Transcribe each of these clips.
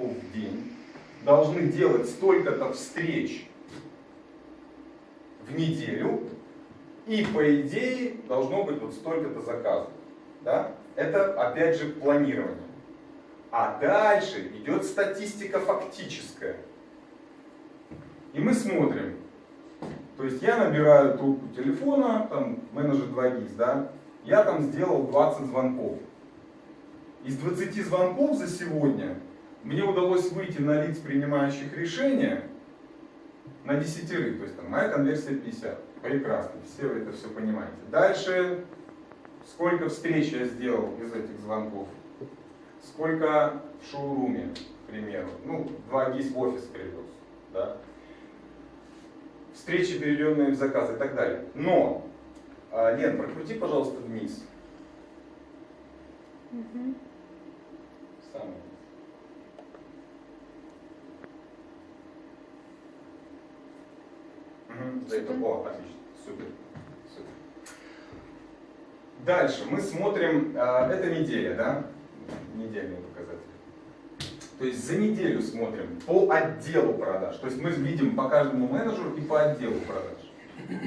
звонков в день, должны делать столько-то встреч в неделю, и по идее должно быть вот столько-то заказов. Да? Это опять же планирование. А дальше идет статистика фактическая. И мы смотрим. То есть я набираю трубку телефона, там менеджер 2GIS, да, я там сделал 20 звонков. Из 20 звонков за сегодня мне удалось выйти на лиц, принимающих решения, на десятерых. То есть там моя конверсия 50. Прекрасно, все вы это все понимаете. Дальше, сколько встреч я сделал из этих звонков? Сколько в шоуруме, к примеру? Ну, два ГИС в офис привез. Да? Встречи, переведенные в заказ и так далее. Но, а, Лен, прокрути, пожалуйста, вниз. Мгм. Самый. Мгм, за это- О, отлично, супер, супер. Дальше мы смотрим, а, это неделя, да? Недельные показатели. То есть за неделю смотрим по отделу продаж. То есть мы видим по каждому менеджеру и по отделу продаж.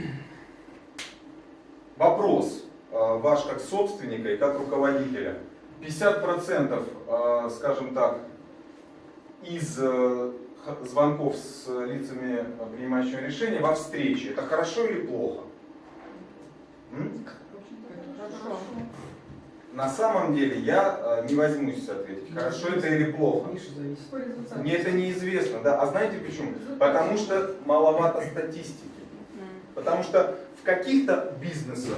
Вопрос э, ваш как собственника и как руководителя. 50%, э, скажем так, из э, звонков с лицами э, принимающими решения во встрече. Это хорошо или плохо? М? Хорошо. На самом деле я э, не возьмусь ответить, хорошо это или плохо. Мне это неизвестно, да. А знаете почему? Потому что маловато статистики. Потому что в каких-то бизнесах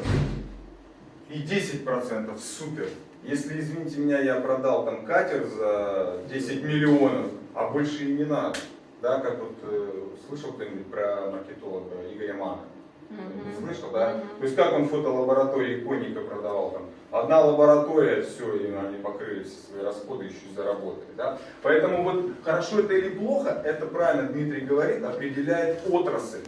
и 10% супер. Если, извините меня, я продал там катер за 10 миллионов, а больше и не надо. Да, как вот э, слышал кто-нибудь про маркетолога Игоря Мана? Мгм. Слышал, да? Мгм. То есть как он фотолаборатории конника продавал там. Одна лаборатория, все, и они покрыли все свои расходы, еще и заработали. Да? Поэтому вот хорошо это или плохо, это правильно Дмитрий говорит, определяет отрасль.